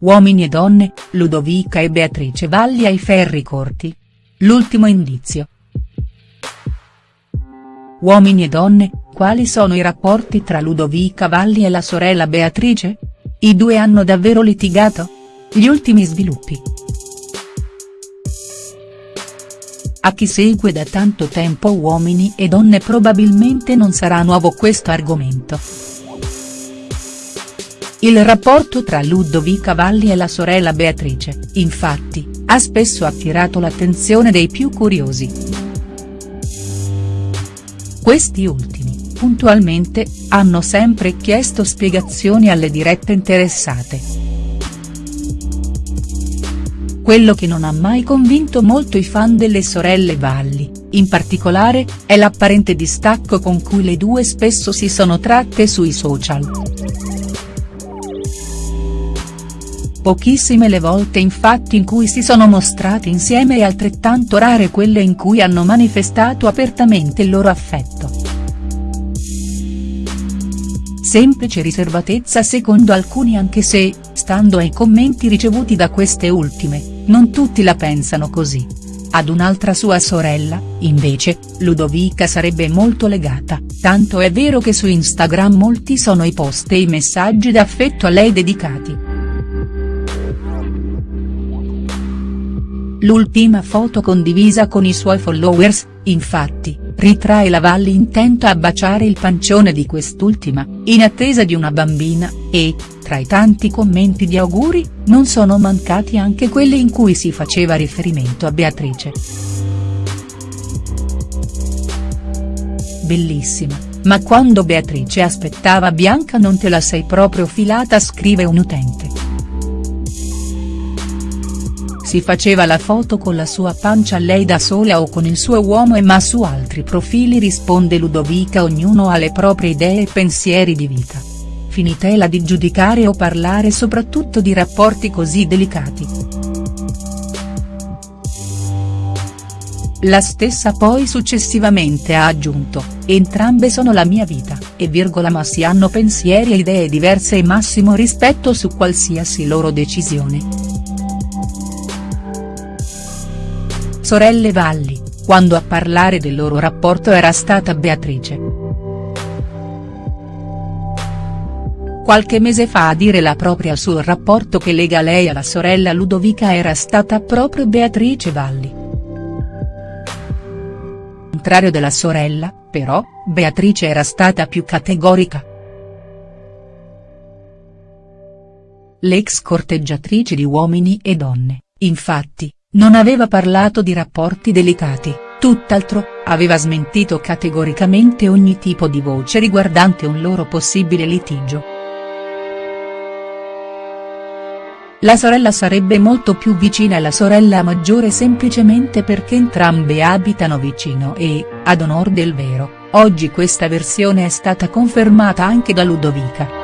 Uomini e donne, Ludovica e Beatrice Valli ai ferri corti. L'ultimo indizio. Uomini e donne, quali sono i rapporti tra Ludovica Valli e la sorella Beatrice? I due hanno davvero litigato? Gli ultimi sviluppi. A chi segue da tanto tempo Uomini e donne probabilmente non sarà nuovo questo argomento. Il rapporto tra Ludovica Valli e la sorella Beatrice, infatti, ha spesso attirato l'attenzione dei più curiosi. Questi ultimi, puntualmente, hanno sempre chiesto spiegazioni alle dirette interessate. Quello che non ha mai convinto molto i fan delle sorelle Valli, in particolare, è l'apparente distacco con cui le due spesso si sono tratte sui social. Pochissime le volte infatti in cui si sono mostrate insieme e altrettanto rare quelle in cui hanno manifestato apertamente il loro affetto. Semplice riservatezza secondo alcuni anche se, stando ai commenti ricevuti da queste ultime, non tutti la pensano così. Ad un'altra sua sorella, invece, Ludovica sarebbe molto legata, tanto è vero che su Instagram molti sono i post e i messaggi d'affetto a lei dedicati. L'ultima foto condivisa con i suoi followers, infatti, ritrae la Valli intenta a baciare il pancione di quest'ultima, in attesa di una bambina, e, tra i tanti commenti di auguri, non sono mancati anche quelli in cui si faceva riferimento a Beatrice. Bellissima, ma quando Beatrice aspettava Bianca non te la sei proprio filata scrive un utente. Si faceva la foto con la sua pancia lei da sola o con il suo uomo e ma su altri profili risponde Ludovica ognuno ha le proprie idee e pensieri di vita. Finitela di giudicare o parlare soprattutto di rapporti così delicati. La stessa poi successivamente ha aggiunto, entrambe sono la mia vita, e virgola ma si hanno pensieri e idee diverse e massimo rispetto su qualsiasi loro decisione. Sorelle Valli, quando a parlare del loro rapporto era stata Beatrice. Qualche mese fa a dire la propria sul rapporto che lega lei alla sorella Ludovica era stata proprio Beatrice Valli. Al contrario della sorella, però, Beatrice era stata più categorica. L'ex corteggiatrice di Uomini e Donne, infatti, non aveva parlato di rapporti delicati, tutt'altro, aveva smentito categoricamente ogni tipo di voce riguardante un loro possibile litigio. La sorella sarebbe molto più vicina alla sorella maggiore semplicemente perché entrambe abitano vicino e, ad onor del vero, oggi questa versione è stata confermata anche da Ludovica.